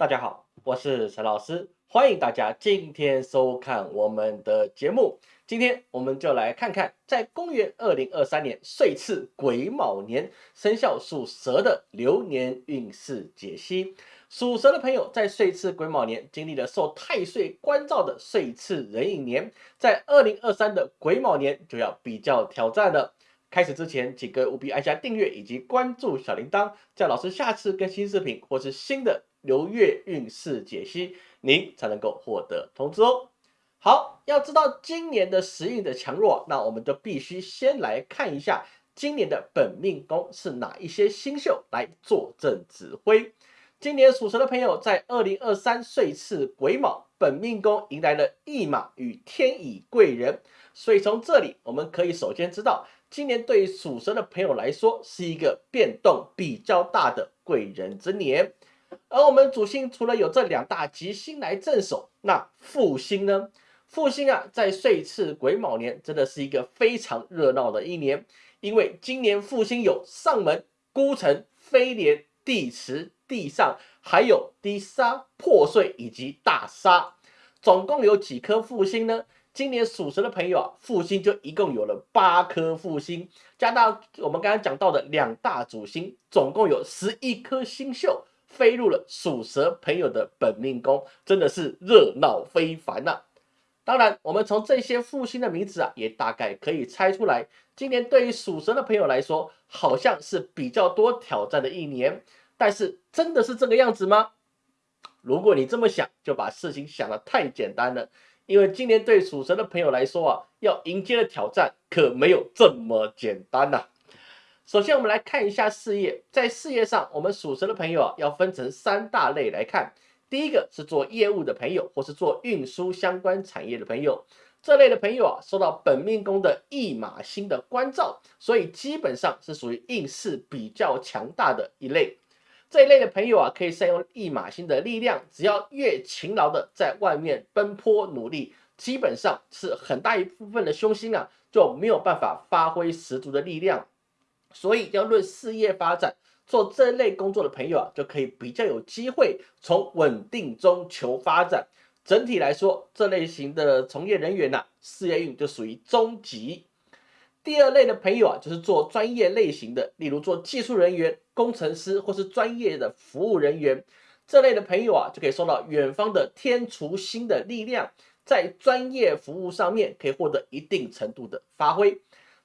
大家好，我是陈老师，欢迎大家今天收看我们的节目。今天我们就来看看，在公元二零二三年岁次癸卯年生肖属蛇的流年运势解析。属蛇的朋友在岁次癸卯年经历了受太岁关照的岁次壬寅年，在二零二三的癸卯年就要比较挑战了。开始之前，请各位务必按下订阅以及关注小铃铛，这样老师下次更新视频或是新的。流月运势解析，您才能够获得通知哦。好，要知道今年的时运的强弱，那我们就必须先来看一下今年的本命宫是哪一些星宿来坐镇指挥。今年属蛇的朋友在二零二三岁次癸卯，本命宫迎来了驿马与天乙贵人，所以从这里我们可以首先知道，今年对于属蛇的朋友来说是一个变动比较大的贵人之年。而我们主星除了有这两大吉星来镇守，那副星呢？副星啊，在岁次癸卯年真的是一个非常热闹的一年，因为今年副星有上门、孤城、飞廉、地池、地上，还有低杀、破碎以及大杀，总共有几颗副星呢？今年属蛇的朋友啊，副星就一共有了八颗副星，加到我们刚刚讲到的两大主星，总共有十一颗星宿。飞入了属蛇朋友的本命宫，真的是热闹非凡呐！当然，我们从这些复星的名字啊，也大概可以猜出来，今年对于属蛇的朋友来说，好像是比较多挑战的一年。但是，真的是这个样子吗？如果你这么想，就把事情想得太简单了。因为今年对属蛇的朋友来说啊，要迎接的挑战可没有这么简单呐。首先，我们来看一下事业。在事业上，我们属蛇的朋友啊，要分成三大类来看。第一个是做业务的朋友，或是做运输相关产业的朋友。这类的朋友啊，受到本命宫的驿马星的关照，所以基本上是属于运势比较强大的一类。这一类的朋友啊，可以善用驿马星的力量，只要越勤劳的在外面奔波努力，基本上是很大一部分的凶星啊，就没有办法发挥十足的力量。所以要论事业发展，做这类工作的朋友啊，就可以比较有机会从稳定中求发展。整体来说，这类型的从业人员呐，事业运就属于中级。第二类的朋友啊，就是做专业类型的，例如做技术人员、工程师或是专业的服务人员。这类的朋友啊，就可以受到远方的天厨星的力量，在专业服务上面可以获得一定程度的发挥。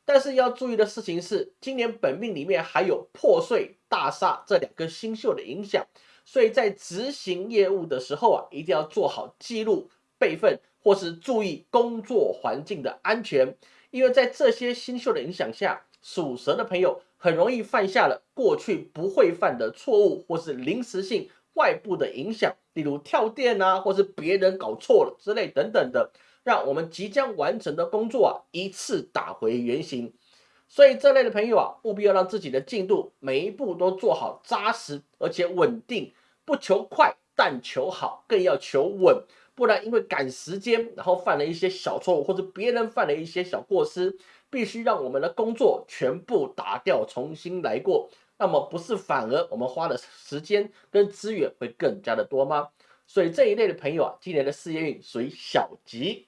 但是要注意的事情是，今年本命里面还有破碎、大厦这两个星宿的影响，所以在执行业务的时候啊，一定要做好记录、备份，或是注意工作环境的安全。因为在这些星宿的影响下，属蛇的朋友很容易犯下了过去不会犯的错误，或是临时性外部的影响，例如跳电啊，或是别人搞错了之类等等的。让我们即将完成的工作啊一次打回原形，所以这类的朋友啊，务必要让自己的进度每一步都做好扎实而且稳定，不求快，但求好，更要求稳，不然因为赶时间，然后犯了一些小错误，或者别人犯了一些小过失，必须让我们的工作全部打掉，重新来过，那么不是反而我们花的时间跟资源会更加的多吗？所以这一类的朋友啊，今年的事业运属于小吉。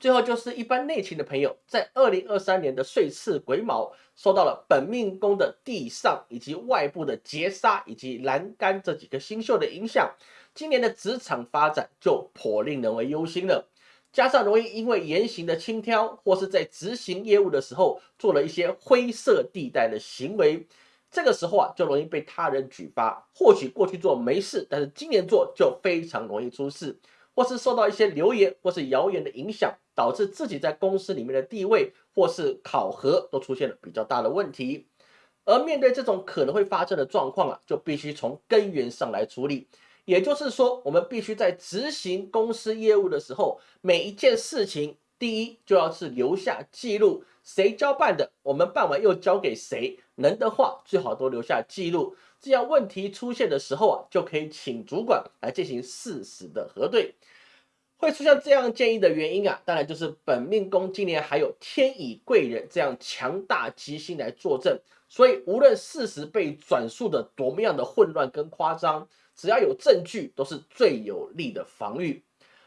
最后就是一般内勤的朋友，在二零二三年的岁次癸卯，受到了本命宫的地上以及外部的劫杀以及栏杆这几个星宿的影响，今年的职场发展就颇令人为忧心了。加上容易因为言行的轻佻，或是在执行业务的时候做了一些灰色地带的行为，这个时候啊，就容易被他人举发。或许过去做没事，但是今年做就非常容易出事。或是受到一些流言或是谣言的影响，导致自己在公司里面的地位或是考核都出现了比较大的问题。而面对这种可能会发生的状况啊，就必须从根源上来处理。也就是说，我们必须在执行公司业务的时候，每一件事情，第一就要是留下记录，谁交办的，我们办完又交给谁，能的话最好都留下记录。这样问题出现的时候啊，就可以请主管来进行事实的核对。会出现这样建议的原因啊，当然就是本命宫今年还有天乙贵人这样强大吉星来坐镇，所以无论事实被转述的多么样的混乱跟夸张，只要有证据，都是最有力的防御。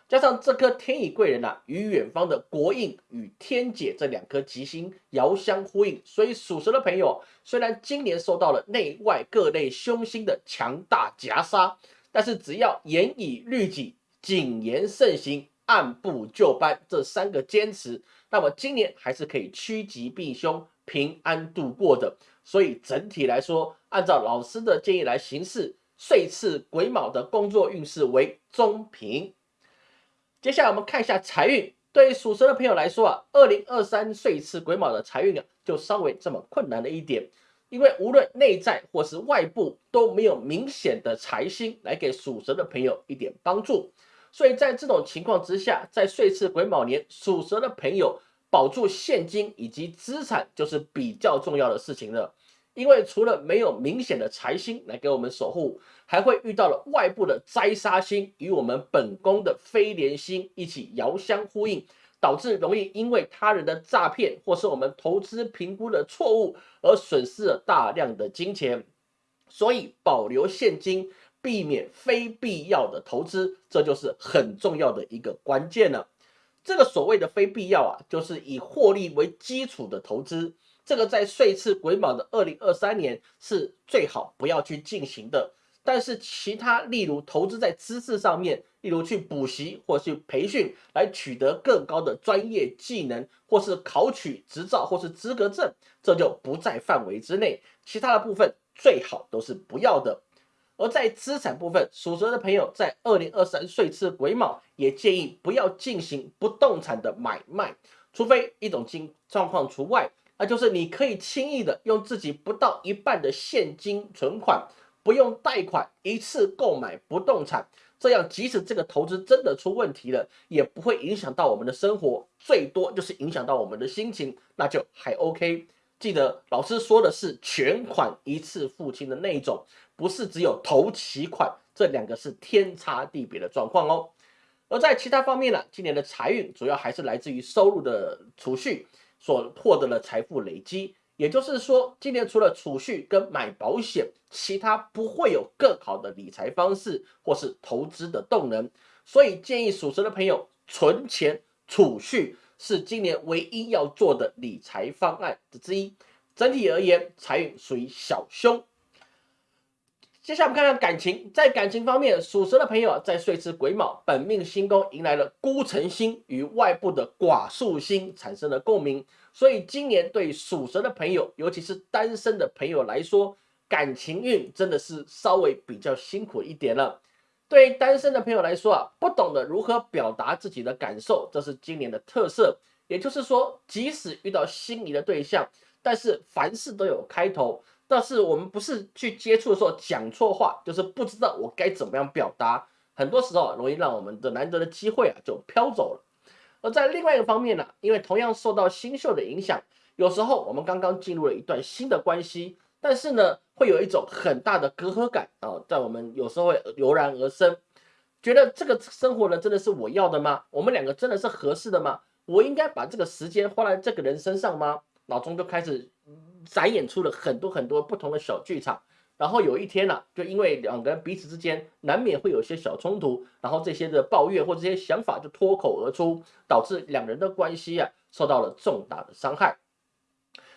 加上这颗天乙贵人啊，与远方的国印与天解这两颗吉星遥相呼应，所以属蛇的朋友虽然今年受到了内外各类凶星的强大夹杀，但是只要严以律己。谨言慎行，按部就班，这三个坚持，那么今年还是可以趋吉避凶，平安度过的。所以整体来说，按照老师的建议来行事，岁次癸卯的工作运势为中平。接下来我们看一下财运，对属蛇的朋友来说啊，二零二三岁次癸卯的财运啊，就稍微这么困难了一点，因为无论内在或是外部都没有明显的财星来给属蛇的朋友一点帮助。所以在这种情况之下，在岁次癸卯年，属蛇的朋友保住现金以及资产就是比较重要的事情了。因为除了没有明显的财星来给我们守护，还会遇到了外部的灾杀星与我们本宫的飞廉星一起遥相呼应，导致容易因为他人的诈骗或是我们投资评估的错误而损失了大量的金钱。所以保留现金。避免非必要的投资，这就是很重要的一个关键了。这个所谓的非必要啊，就是以获利为基础的投资，这个在岁次癸卯的二零二三年是最好不要去进行的。但是其他，例如投资在知识上面，例如去补习或去培训，来取得更高的专业技能，或是考取执照或是资格证，这就不在范围之内。其他的部分最好都是不要的。而在资产部分，属蛇的朋友在二零二三岁次癸卯也建议不要进行不动产的买卖，除非一种情状况除外，那就是你可以轻易的用自己不到一半的现金存款，不用贷款一次购买不动产，这样即使这个投资真的出问题了，也不会影响到我们的生活，最多就是影响到我们的心情，那就还 OK。记得老师说的是全款一次付清的那一种。不是只有头期款，这两个是天差地别的状况哦。而在其他方面呢，今年的财运主要还是来自于收入的储蓄所获得的财富累积。也就是说，今年除了储蓄跟买保险，其他不会有更好的理财方式或是投资的动能。所以建议属蛇的朋友，存钱储蓄是今年唯一要做的理财方案之一。整体而言，财运属于小凶。接下来我们看看感情，在感情方面，属蛇的朋友，在岁次癸卯本命星宫迎来了孤城星与外部的寡宿星产生了共鸣，所以今年对属蛇的朋友，尤其是单身的朋友来说，感情运真的是稍微比较辛苦一点了。对于单身的朋友来说啊，不懂得如何表达自己的感受，这是今年的特色。也就是说，即使遇到心仪的对象，但是凡事都有开头。但是我们不是去接触的时候讲错话，就是不知道我该怎么样表达，很多时候容易让我们的难得的机会啊就飘走了。而在另外一个方面呢，因为同样受到星宿的影响，有时候我们刚刚进入了一段新的关系，但是呢会有一种很大的隔阂感啊，在我们有时候会油然而生，觉得这个生活呢真的是我要的吗？我们两个真的是合适的吗？我应该把这个时间花在这个人身上吗？脑中就开始。展演出了很多很多不同的小剧场，然后有一天呢，就因为两个人彼此之间难免会有些小冲突，然后这些的抱怨或这些想法就脱口而出，导致两人的关系啊受到了重大的伤害。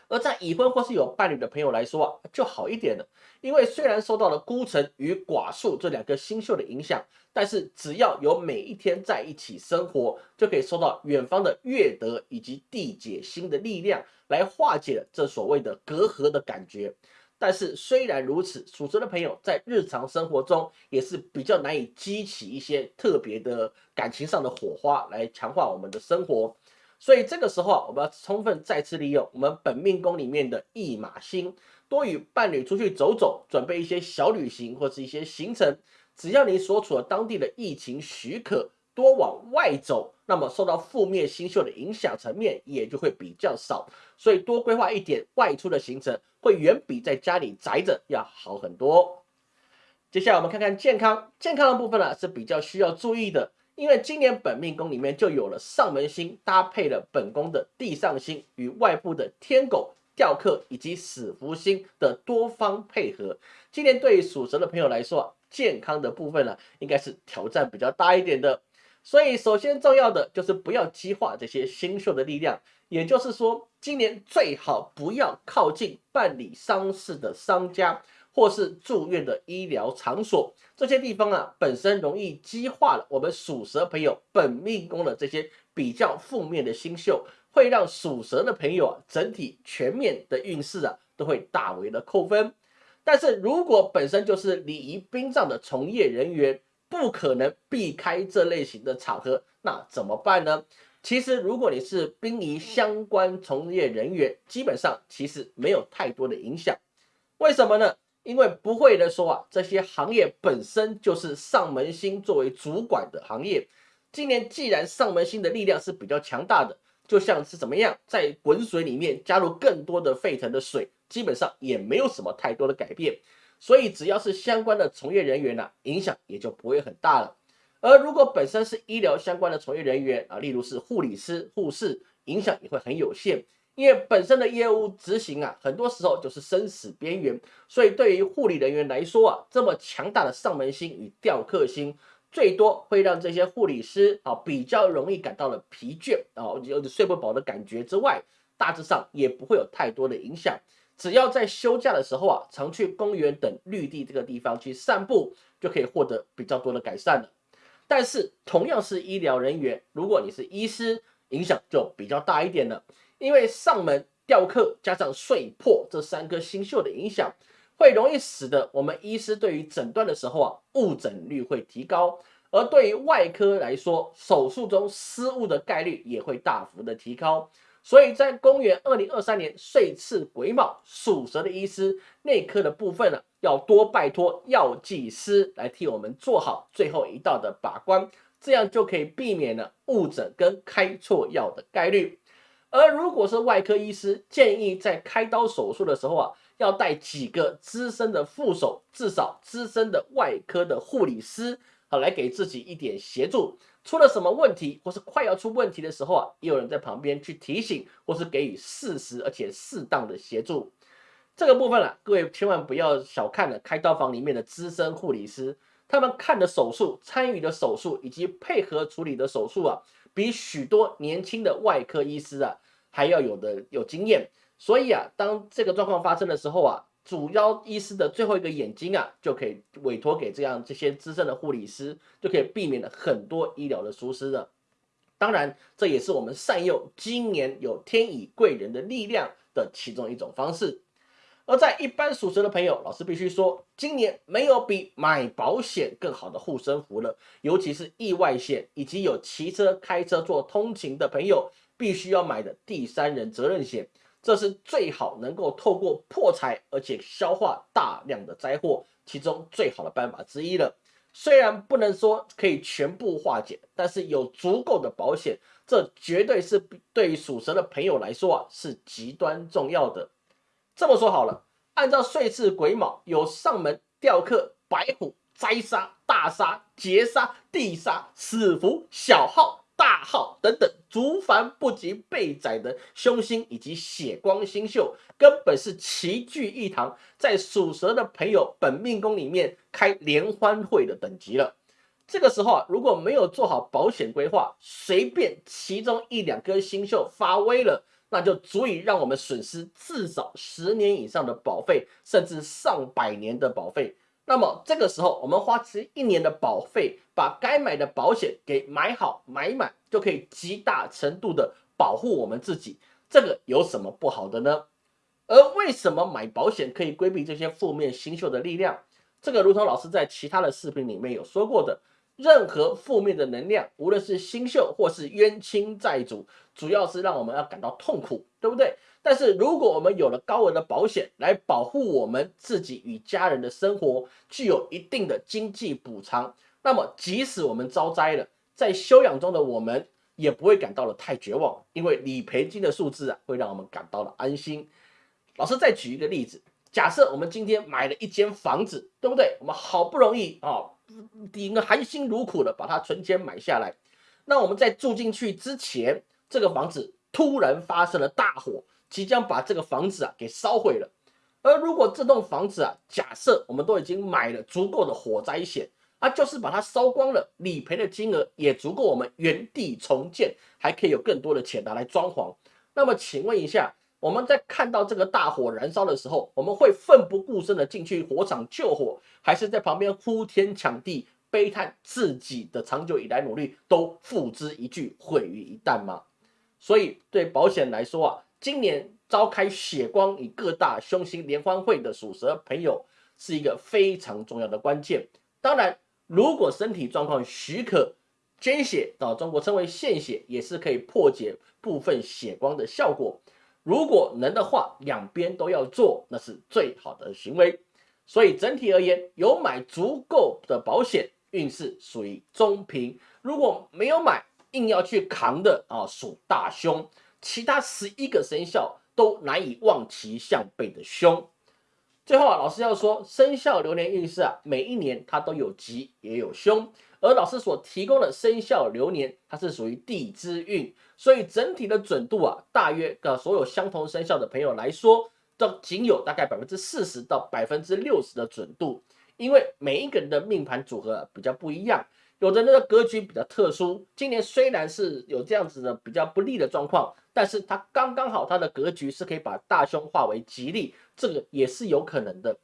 而在已婚或是有伴侣的朋友来说啊，就好一点了，因为虽然受到了孤城与寡宿这两个星宿的影响，但是只要有每一天在一起生活，就可以受到远方的月德以及地解星的力量。来化解这所谓的隔阂的感觉，但是虽然如此，属蛇的朋友在日常生活中也是比较难以激起一些特别的感情上的火花来强化我们的生活，所以这个时候啊，我们要充分再次利用我们本命宫里面的驿马星，多与伴侣出去走走，准备一些小旅行或是一些行程，只要你所处的当地的疫情许可。多往外走，那么受到负面星宿的影响层面也就会比较少，所以多规划一点外出的行程，会远比在家里宅着要好很多。接下来我们看看健康，健康的部分呢是比较需要注意的，因为今年本命宫里面就有了上门星搭配了本宫的地上星与外部的天狗。吊客以及死福星的多方配合，今年对于属蛇的朋友来说，健康的部分呢，应该是挑战比较大一点的。所以，首先重要的就是不要激化这些星宿的力量，也就是说，今年最好不要靠近办理丧事的商家或是住院的医疗场所，这些地方啊，本身容易激化了我们属蛇朋友本命宫的这些比较负面的星宿。会让属蛇的朋友啊，整体全面的运势啊，都会大为的扣分。但是如果本身就是礼仪殡葬的从业人员，不可能避开这类型的场合，那怎么办呢？其实如果你是殡仪相关从业人员，基本上其实没有太多的影响。为什么呢？因为不会的说啊，这些行业本身就是上门星作为主管的行业。今年既然上门星的力量是比较强大的。就像是怎么样，在滚水里面加入更多的沸腾的水，基本上也没有什么太多的改变。所以只要是相关的从业人员呢，影响也就不会很大了。而如果本身是医疗相关的从业人员啊，例如是护理师、护士，影响也会很有限，因为本身的业务执行啊，很多时候就是生死边缘。所以对于护理人员来说啊，这么强大的上门心与吊客心。最多会让这些护理师啊比较容易感到了疲倦啊，有点睡不饱的感觉之外，大致上也不会有太多的影响。只要在休假的时候啊，常去公园等绿地这个地方去散步，就可以获得比较多的改善了。但是同样是医疗人员，如果你是医师，影响就比较大一点了，因为上门吊客加上睡破这三颗星宿的影响。会容易使得我们医师对于诊断的时候啊，误诊率会提高，而对于外科来说，手术中失误的概率也会大幅的提高。所以在公元二零二三年岁次癸卯，属蛇的医师内科的部分呢，要多拜托药剂师来替我们做好最后一道的把关，这样就可以避免了误诊跟开错药的概率。而如果是外科医师，建议在开刀手术的时候啊。要带几个资深的副手，至少资深的外科的护理师，好来给自己一点协助。出了什么问题，或是快要出问题的时候啊，也有人在旁边去提醒，或是给予适时而且适当的协助。这个部分啊，各位千万不要小看了开刀房里面的资深护理师，他们看的手术、参与的手术以及配合处理的手术啊，比许多年轻的外科医师啊还要有的有经验。所以啊，当这个状况发生的时候啊，主要医师的最后一个眼睛啊，就可以委托给这样这些资深的护理师，就可以避免了很多医疗的疏失了。当然，这也是我们善用今年有天乙贵人的力量的其中一种方式。而在一般属蛇的朋友，老师必须说，今年没有比买保险更好的护身符了，尤其是意外险以及有骑车、开车做通勤的朋友，必须要买的第三人责任险。这是最好能够透过破财，而且消化大量的灾祸，其中最好的办法之一了。虽然不能说可以全部化解，但是有足够的保险，这绝对是对于属蛇的朋友来说啊，是极端重要的。这么说好了，按照岁次癸卯有上门吊客、白虎、灾杀、大杀、劫杀、地杀、死符、小号。大号等等，竹繁不及被宰的凶星以及血光星宿，根本是齐聚一堂，在属蛇的朋友本命宫里面开联欢会的等级了。这个时候啊，如果没有做好保险规划，随便其中一两颗星宿发威了，那就足以让我们损失至少十年以上的保费，甚至上百年的保费。那么这个时候，我们花这一年的保费，把该买的保险给买好买满，就可以极大程度的保护我们自己。这个有什么不好的呢？而为什么买保险可以规避这些负面新秀的力量？这个如同老师在其他的视频里面有说过的，任何负面的能量，无论是新秀或是冤亲债主，主要是让我们要感到痛苦，对不对？但是如果我们有了高额的保险来保护我们自己与家人的生活，具有一定的经济补偿，那么即使我们遭灾了，在休养中的我们也不会感到了太绝望，因为理赔金的数字啊会让我们感到了安心。老师再举一个例子，假设我们今天买了一间房子，对不对？我们好不容易啊顶个含辛茹苦的把它存钱买下来。那我们在住进去之前，这个房子突然发生了大火，即将把这个房子啊给烧毁了。而如果这栋房子啊，假设我们都已经买了足够的火灾险，啊，就是把它烧光了，理赔的金额也足够我们原地重建，还可以有更多的钱拿来装潢。那么请问一下，我们在看到这个大火燃烧的时候，我们会奋不顾身的进去火场救火，还是在旁边呼天抢地？悲叹自己的长久以来努力都付之一炬，毁于一旦吗？所以对保险来说啊，今年召开血光与各大凶星联欢会的属蛇朋友是一个非常重要的关键。当然，如果身体状况许可，捐血到中国称为献血，也是可以破解部分血光的效果。如果能的话，两边都要做，那是最好的行为。所以整体而言，有买足够的保险。运势属于中平，如果没有买，硬要去扛的啊，属大凶。其他十一个生肖都难以望其项背的凶。最后啊，老师要说，生肖流年运势啊，每一年它都有吉也有凶，而老师所提供的生肖流年，它是属于地支运，所以整体的准度啊，大约的所有相同生肖的朋友来说，都仅有大概百分之四十到百分之六十的准度。因为每一个人的命盘组合比较不一样，有的人的格局比较特殊。今年虽然是有这样子的比较不利的状况，但是他刚刚好他的格局是可以把大凶化为吉利，这个也是有可能的。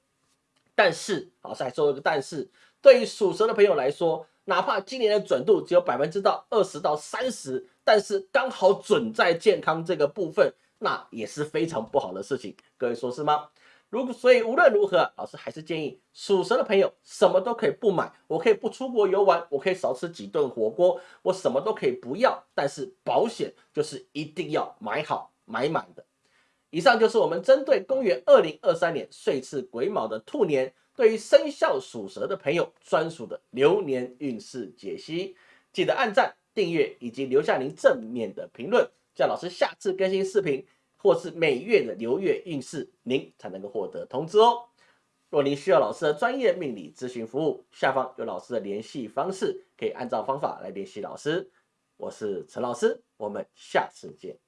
但是，老师还说一个但是，对于属蛇的朋友来说，哪怕今年的准度只有百分之到二十到三十，但是刚好准在健康这个部分，那也是非常不好的事情。各位说是吗？如果所以无论如何，老师还是建议属蛇的朋友什么都可以不买，我可以不出国游玩，我可以少吃几顿火锅，我什么都可以不要，但是保险就是一定要买好买满的。以上就是我们针对公元二零二三年岁次癸卯的兔年，对于生肖属蛇的朋友专属的流年运势解析。记得按赞、订阅以及留下您正面的评论，叫老师下次更新视频。或是每月的流月运势，您才能够获得通知哦。若您需要老师的专业命理咨询服务，下方有老师的联系方式，可以按照方法来联系老师。我是陈老师，我们下次见。